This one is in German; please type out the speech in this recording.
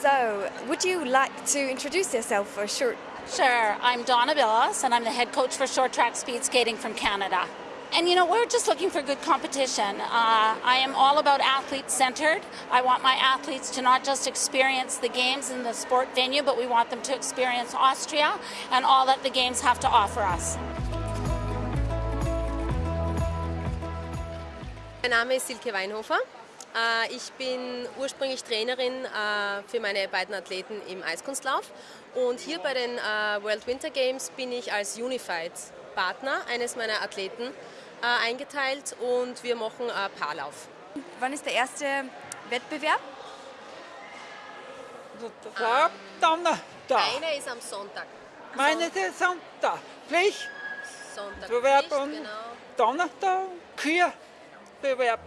So, would you like to introduce yourself for a short? Sure, I'm Donna Billis, and I'm the head coach for short track speed skating from Canada. And you know, we're just looking for good competition. Uh, I am all about athlete centered. I want my athletes to not just experience the games in the sport venue, but we want them to experience Austria and all that the games have to offer us. Mein Name ist Silke Weinhofer. Äh, Ich bin ursprünglich Trainerin äh, für meine beiden Athleten im Eiskunstlauf und hier bei den äh, World Winter Games bin ich als Unified Partner eines meiner Athleten eingeteilt und wir machen Paarlauf. Wann ist der erste Wettbewerb? Ja, Donnerstag. Einer ist am Sonntag. Meine ist Sonntag. Pflicht, Sonntag Bewerb und genau. Donnerstag, Kühe, Bewerb.